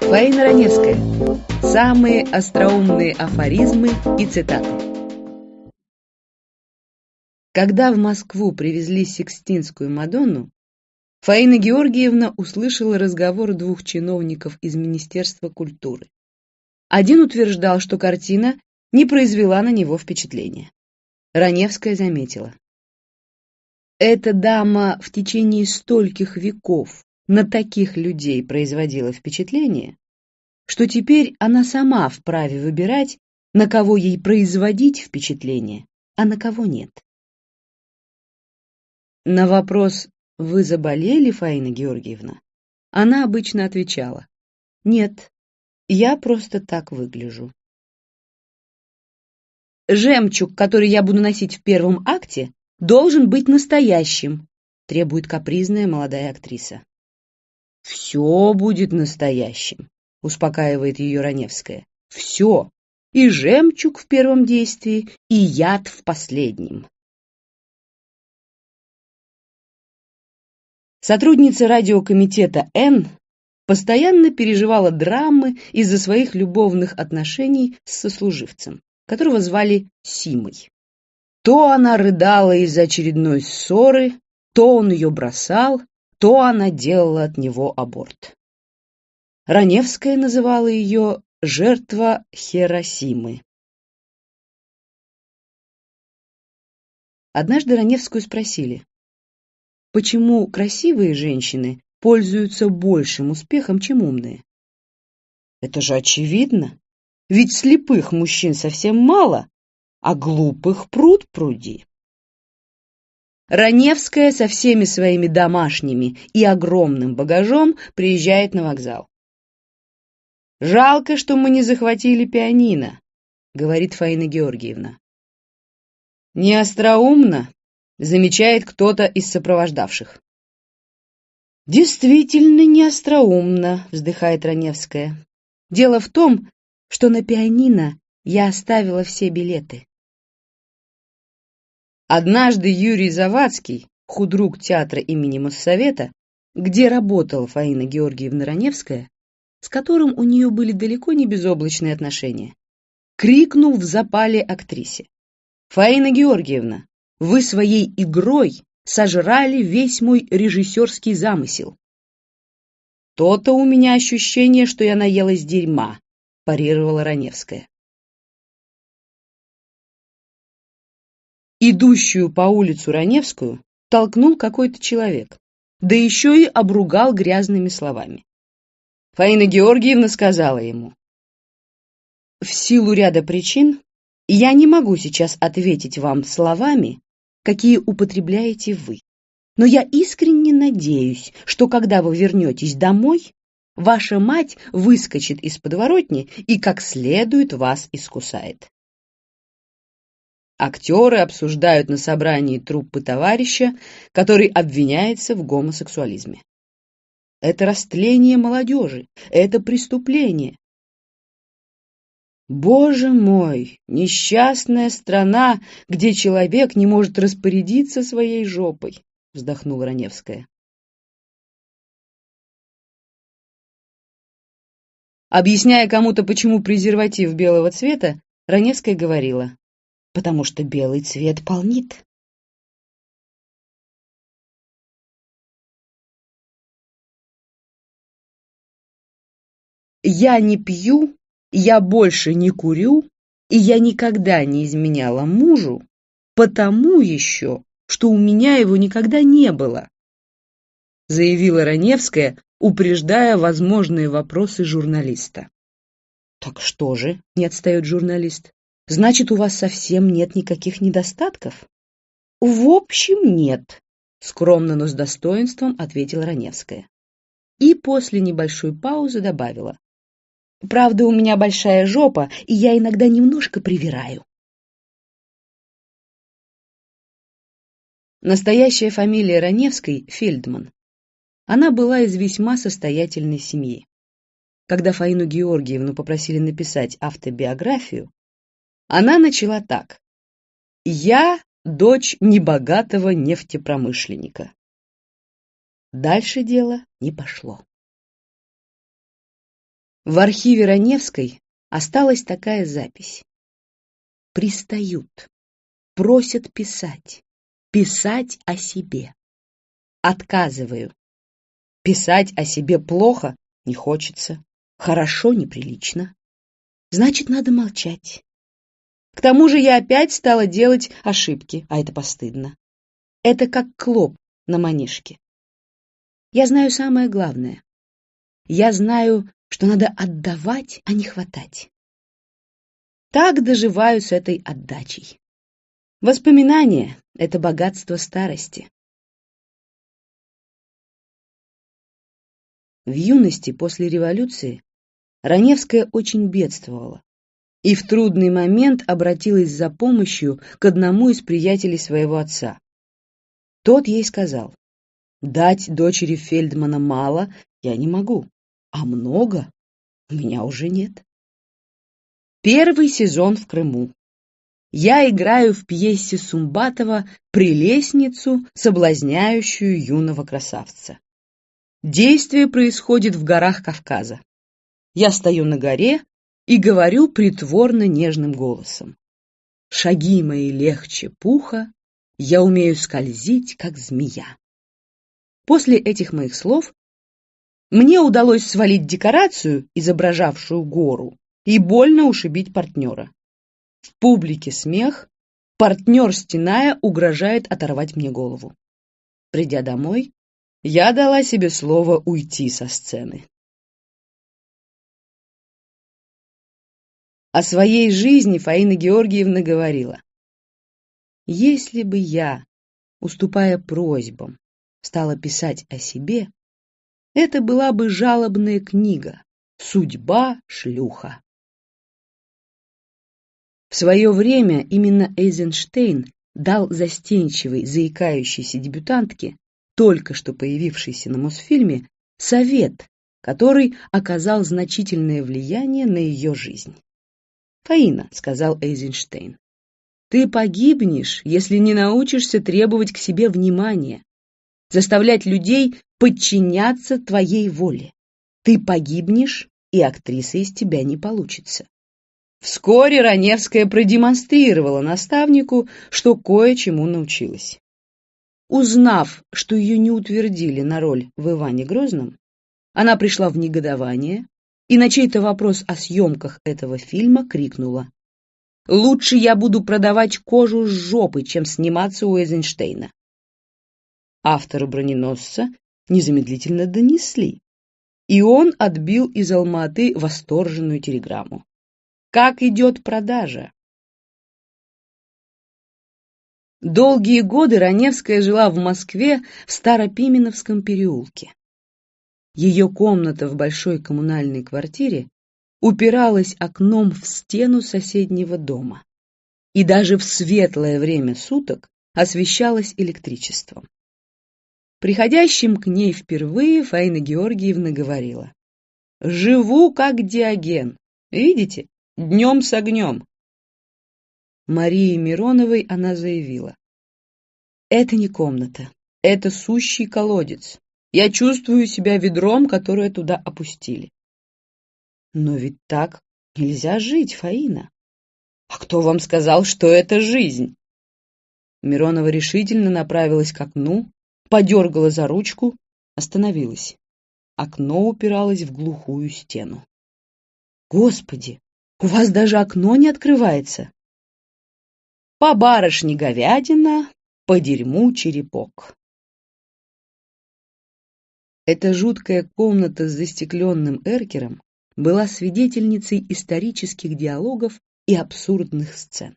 Фаина Раневская. Самые остроумные афоризмы и цитаты. Когда в Москву привезли Сикстинскую Мадонну, Фаина Георгиевна услышала разговор двух чиновников из Министерства культуры. Один утверждал, что картина не произвела на него впечатления. Раневская заметила. Эта дама в течение стольких веков на таких людей производила впечатление, что теперь она сама вправе выбирать, на кого ей производить впечатление, а на кого нет. На вопрос «Вы заболели, Фаина Георгиевна?» она обычно отвечала «Нет, я просто так выгляжу». «Жемчуг, который я буду носить в первом акте, должен быть настоящим», требует капризная молодая актриса. «Все будет настоящим», — успокаивает ее Раневская. «Все. И жемчуг в первом действии, и яд в последнем». Сотрудница радиокомитета «Н» постоянно переживала драмы из-за своих любовных отношений с сослуживцем, которого звали Симой. То она рыдала из-за очередной ссоры, то он ее бросал, то она делала от него аборт. Раневская называла ее «жертва Хиросимы». Однажды Раневскую спросили, почему красивые женщины пользуются большим успехом, чем умные. Это же очевидно, ведь слепых мужчин совсем мало, а глупых пруд пруди. Раневская со всеми своими домашними и огромным багажом приезжает на вокзал. «Жалко, что мы не захватили пианино», — говорит Фаина Георгиевна. «Не остроумно», — замечает кто-то из сопровождавших. «Действительно не остроумно», — вздыхает Раневская. «Дело в том, что на пианино я оставила все билеты». Однажды Юрий Завадский, худрук театра имени Моссовета, где работала Фаина Георгиевна Раневская, с которым у нее были далеко не безоблачные отношения, крикнул в запале актрисе. «Фаина Георгиевна, вы своей игрой сожрали весь мой режиссерский замысел». «То-то у меня ощущение, что я наелась дерьма», парировала Раневская. Идущую по улицу Раневскую толкнул какой-то человек, да еще и обругал грязными словами. Фаина Георгиевна сказала ему, «В силу ряда причин я не могу сейчас ответить вам словами, какие употребляете вы, но я искренне надеюсь, что когда вы вернетесь домой, ваша мать выскочит из подворотни и как следует вас искусает». Актеры обсуждают на собрании труппы товарища, который обвиняется в гомосексуализме. Это растление молодежи, это преступление. Боже мой, несчастная страна, где человек не может распорядиться своей жопой, вздохнула Раневская. Объясняя кому-то, почему презерватив белого цвета, Раневская говорила, потому что белый цвет полнит. Я не пью, я больше не курю, и я никогда не изменяла мужу, потому еще, что у меня его никогда не было, заявила Раневская, упреждая возможные вопросы журналиста. Так что же, не отстает журналист, значит, у вас совсем нет никаких недостатков? В общем, нет, скромно, но с достоинством ответила Раневская. И после небольшой паузы добавила. Правда, у меня большая жопа, и я иногда немножко привираю. Настоящая фамилия Раневской — Фельдман. Она была из весьма состоятельной семьи. Когда Фаину Георгиевну попросили написать автобиографию, она начала так. «Я дочь небогатого нефтепромышленника». Дальше дело не пошло. В архиве Раневской осталась такая запись. Пристают, просят писать, писать о себе. Отказываю. Писать о себе плохо не хочется, хорошо неприлично. Значит, надо молчать. К тому же я опять стала делать ошибки, а это постыдно. Это как клоп на манишке. Я знаю самое главное. Я знаю, что надо отдавать, а не хватать. Так доживаю с этой отдачей. Воспоминания — это богатство старости. В юности после революции Раневская очень бедствовала и в трудный момент обратилась за помощью к одному из приятелей своего отца. Тот ей сказал, Дать дочери Фельдмана мало я не могу, а много у меня уже нет. Первый сезон в Крыму. Я играю в пьесе Сумбатова «Прелестницу, соблазняющую юного красавца». Действие происходит в горах Кавказа. Я стою на горе и говорю притворно нежным голосом. Шаги мои легче пуха, я умею скользить, как змея. После этих моих слов мне удалось свалить декорацию, изображавшую гору, и больно ушибить партнера. В публике смех, партнер, стеная, угрожает оторвать мне голову. Придя домой, я дала себе слово уйти со сцены. О своей жизни Фаина Георгиевна говорила. «Если бы я, уступая просьбам, стала писать о себе, это была бы жалобная книга «Судьба шлюха». В свое время именно Эйзенштейн дал застенчивой, заикающейся дебютантке, только что появившейся на Мосфильме, совет, который оказал значительное влияние на ее жизнь. «Фаина», — сказал Эйзенштейн, — «ты погибнешь, если не научишься требовать к себе внимания, заставлять людей подчиняться твоей воле. Ты погибнешь, и актриса из тебя не получится. Вскоре Раневская продемонстрировала наставнику, что кое-чему научилась. Узнав, что ее не утвердили на роль в Иване Грозном, она пришла в негодование и на чей-то вопрос о съемках этого фильма крикнула «Лучше я буду продавать кожу с жопы, чем сниматься у Эйзенштейна автору броненосца незамедлительно донесли, и он отбил из Алматы восторженную телеграмму. Как идет продажа? Долгие годы Раневская жила в Москве в Старопименовском переулке. Ее комната в большой коммунальной квартире упиралась окном в стену соседнего дома и даже в светлое время суток освещалась электричеством. Приходящим к ней впервые Фаина Георгиевна говорила. «Живу как Диоген. Видите? Днем с огнем». Марии Мироновой она заявила. «Это не комната. Это сущий колодец. Я чувствую себя ведром, которое туда опустили». «Но ведь так нельзя жить, Фаина». «А кто вам сказал, что это жизнь?» Миронова решительно направилась к окну, подергала за ручку, остановилась. Окно упиралось в глухую стену. «Господи, у вас даже окно не открывается!» «По барышне говядина, по дерьму черепок». Эта жуткая комната с застекленным эркером была свидетельницей исторических диалогов и абсурдных сцен.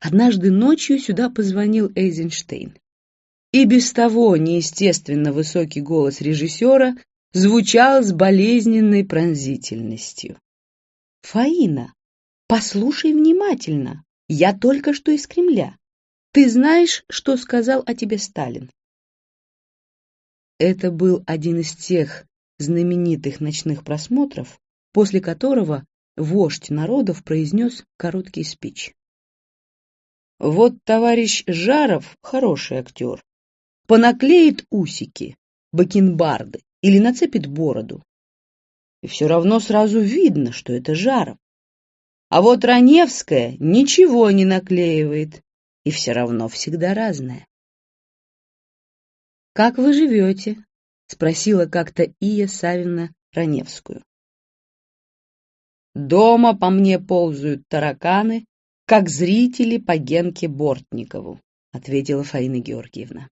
Однажды ночью сюда позвонил Эйзенштейн. И без того неестественно высокий голос режиссера звучал с болезненной пронзительностью. «Фаина, послушай внимательно. Я только что из Кремля. Ты знаешь, что сказал о тебе Сталин?» Это был один из тех знаменитых ночных просмотров, после которого вождь народов произнес короткий спич. Вот товарищ Жаров хороший актер, понаклеит усики, бакенбарды или нацепит бороду. И все равно сразу видно, что это Жаров. А вот Раневская ничего не наклеивает, и все равно всегда разная. «Как вы живете?» — спросила как-то Ия Савина Раневскую. «Дома по мне ползают тараканы, как зрители по Генке Бортникову», — ответила Фаина Георгиевна.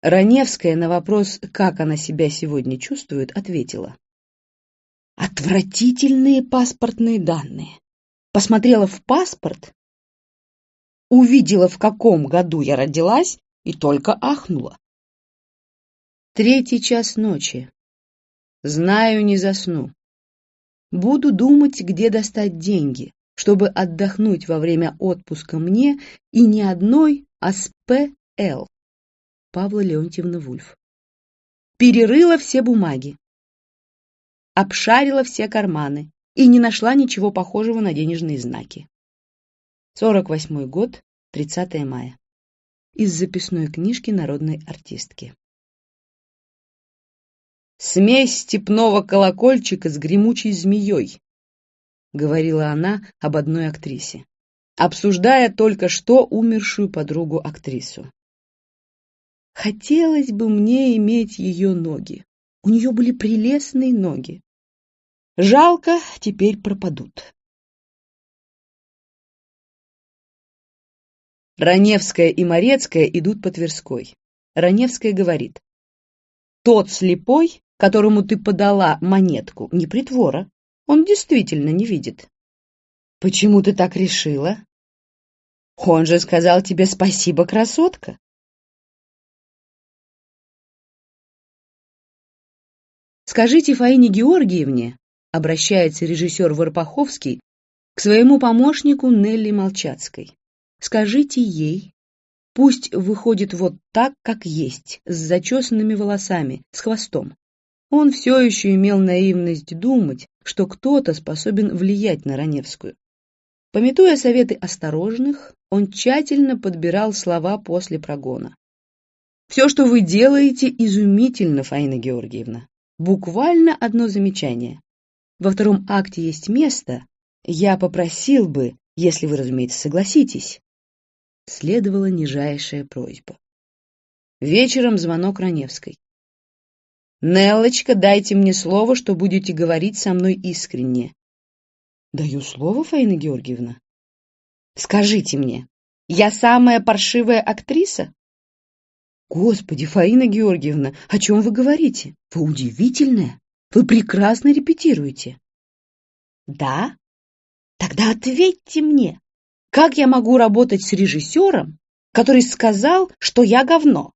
Раневская на вопрос, как она себя сегодня чувствует, ответила. Отвратительные паспортные данные. Посмотрела в паспорт, увидела, в каком году я родилась, и только ахнула. Третий час ночи. Знаю, не засну. Буду думать, где достать деньги, чтобы отдохнуть во время отпуска мне и не одной, а с П.Л. Павла Леонтьевна Вульф. Перерыла все бумаги, обшарила все карманы и не нашла ничего похожего на денежные знаки. 48 год, 30 мая. Из записной книжки народной артистки. «Смесь степного колокольчика с гремучей змеей», — говорила она об одной актрисе, обсуждая только что умершую подругу-актрису. Хотелось бы мне иметь ее ноги. У нее были прелестные ноги. Жалко, теперь пропадут. Раневская и Морецкая идут по Тверской. Раневская говорит. Тот слепой, которому ты подала монетку, не притвора. Он действительно не видит. Почему ты так решила? Он же сказал тебе спасибо, красотка. Скажите Фаине Георгиевне, обращается режиссер Варпаховский к своему помощнику Нелли Молчацкой. Скажите ей, пусть выходит вот так, как есть, с зачесанными волосами, с хвостом. Он все еще имел наивность думать, что кто-то способен влиять на Раневскую. Пометуя советы осторожных, он тщательно подбирал слова после прогона. «Все, что вы делаете, изумительно, Фаина Георгиевна. Буквально одно замечание. Во втором акте есть место. Я попросил бы, если вы, разумеется, согласитесь. Следовала нижайшая просьба. Вечером звонок Раневской. «Неллочка, дайте мне слово, что будете говорить со мной искренне». «Даю слово, Фаина Георгиевна?» «Скажите мне, я самая паршивая актриса?» «Господи, Фаина Георгиевна, о чем вы говорите? Вы удивительная. Вы прекрасно репетируете». «Да? Тогда ответьте мне, как я могу работать с режиссером, который сказал, что я говно?»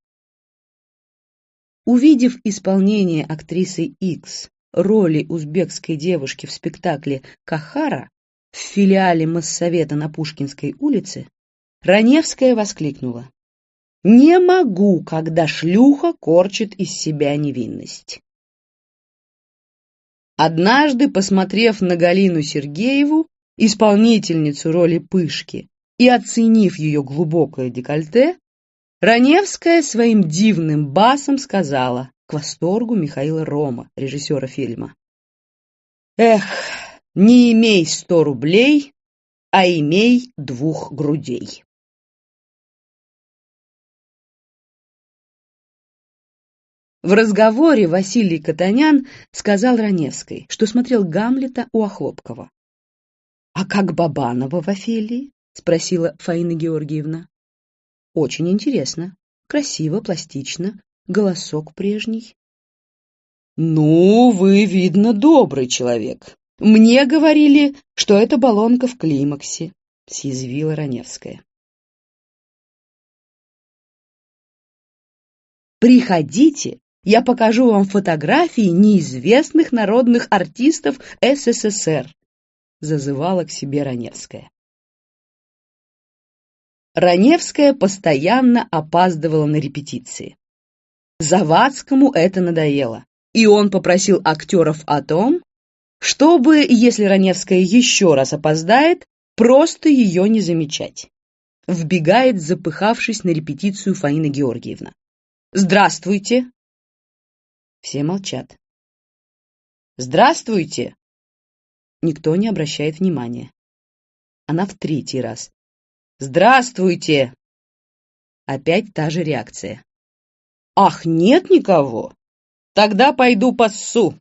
Увидев исполнение актрисы X роли узбекской девушки в спектакле «Кахара» в филиале Моссовета на Пушкинской улице, Раневская воскликнула. Не могу, когда шлюха корчит из себя невинность. Однажды, посмотрев на Галину Сергееву, исполнительницу роли Пышки, и оценив ее глубокое декольте, Раневская своим дивным басом сказала к восторгу Михаила Рома, режиссера фильма. «Эх, не имей сто рублей, а имей двух грудей». В разговоре Василий Катанян сказал Раневской, что смотрел Гамлета у Охлопкова. «А как Бабанова в Офелии?» — спросила Фаина Георгиевна. «Очень интересно. Красиво, пластично. Голосок прежний». «Ну, вы, видно, добрый человек. Мне говорили, что это баллонка в климаксе», — съязвила Раневская. «Приходите я покажу вам фотографии неизвестных народных артистов СССР», зазывала к себе Раневская. Раневская постоянно опаздывала на репетиции. Завадскому это надоело, и он попросил актеров о том, чтобы, если Раневская еще раз опоздает, просто ее не замечать. вбегает, запыхавшись на репетицию Фаина Георгиевна. «Здравствуйте!» Все молчат. «Здравствуйте!» Никто не обращает внимания. Она в третий раз. «Здравствуйте!» Опять та же реакция. «Ах, нет никого? Тогда пойду поссу!»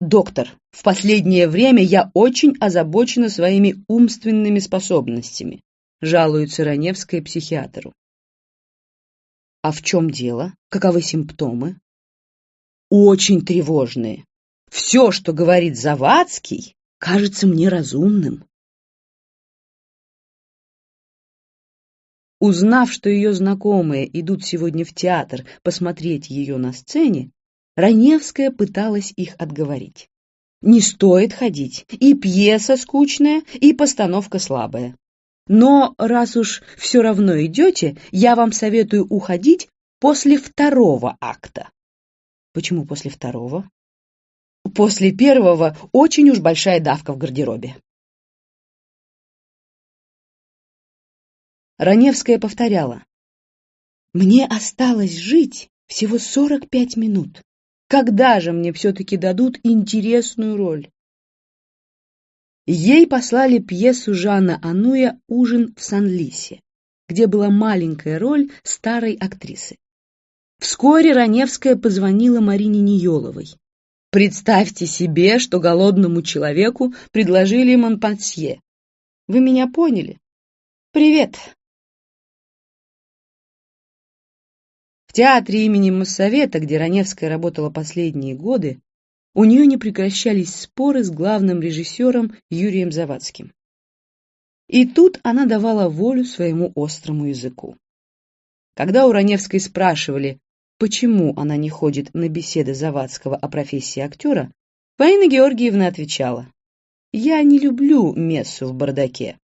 «Доктор, в последнее время я очень озабочена своими умственными способностями», жалуется Раневская психиатру. «А в чем дело? Каковы симптомы?» «Очень тревожные. Все, что говорит Завадский, кажется мне разумным. Узнав, что ее знакомые идут сегодня в театр посмотреть ее на сцене, Раневская пыталась их отговорить. Не стоит ходить, и пьеса скучная, и постановка слабая. Но раз уж все равно идете, я вам советую уходить после второго акта. Почему после второго? После первого очень уж большая давка в гардеробе. Раневская повторяла. «Мне осталось жить всего сорок пять минут. Когда же мне все-таки дадут интересную роль?» Ей послали пьесу Жана Ануя «Ужин в Сан-Лисе», где была маленькая роль старой актрисы. Вскоре Раневская позвонила Марине Ниеловой. Представьте себе, что голодному человеку предложили Монпансье. Вы меня поняли? Привет, театре имени Моссовета, где Раневская работала последние годы, у нее не прекращались споры с главным режиссером Юрием Завадским. И тут она давала волю своему острому языку. Когда у Раневской спрашивали, почему она не ходит на беседы Завадского о профессии актера, Фаина Георгиевна отвечала, «Я не люблю мессу в бардаке».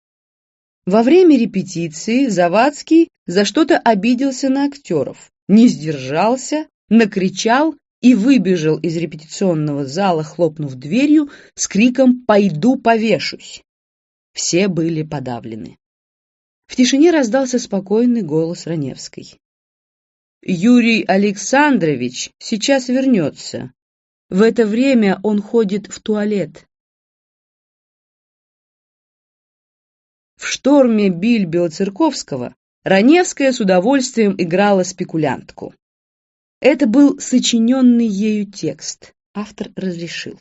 Во время репетиции Завадский за что-то обиделся на актеров, не сдержался, накричал и выбежал из репетиционного зала, хлопнув дверью, с криком «Пойду повешусь!». Все были подавлены. В тишине раздался спокойный голос Раневской. «Юрий Александрович сейчас вернется. В это время он ходит в туалет». В шторме Бильбио-Церковского Раневская с удовольствием играла спекулянтку. Это был сочиненный ею текст, автор разрешил.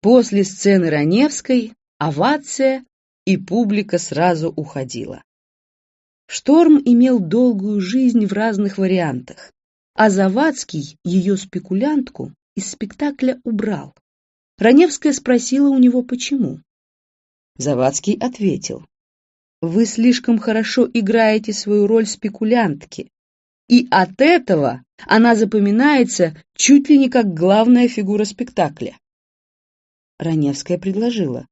После сцены Раневской овация, и публика сразу уходила. Шторм имел долгую жизнь в разных вариантах, а Завадский ее спекулянтку из спектакля убрал. Раневская спросила у него, почему. Завадский ответил, вы слишком хорошо играете свою роль спекулянтки, и от этого она запоминается чуть ли не как главная фигура спектакля. Раневская предложила,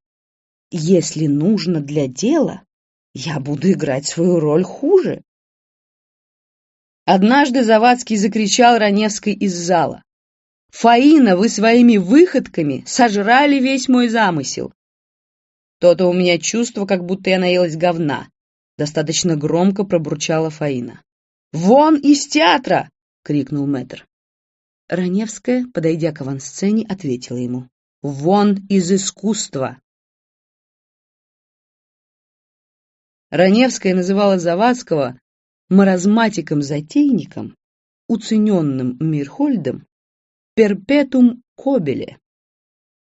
если нужно для дела, я буду играть свою роль хуже. Однажды Завадский закричал Раневской из зала. «Фаина, вы своими выходками сожрали весь мой замысел. То-то у меня чувство, как будто я наелась говна. Достаточно громко пробурчала Фаина. «Вон из театра!» — крикнул мэтр. Раневская, подойдя к авансцене, ответила ему. «Вон из искусства!» Раневская называла Завадского маразматиком-затейником, уцененным Мирхольдом, перпетум кобеле,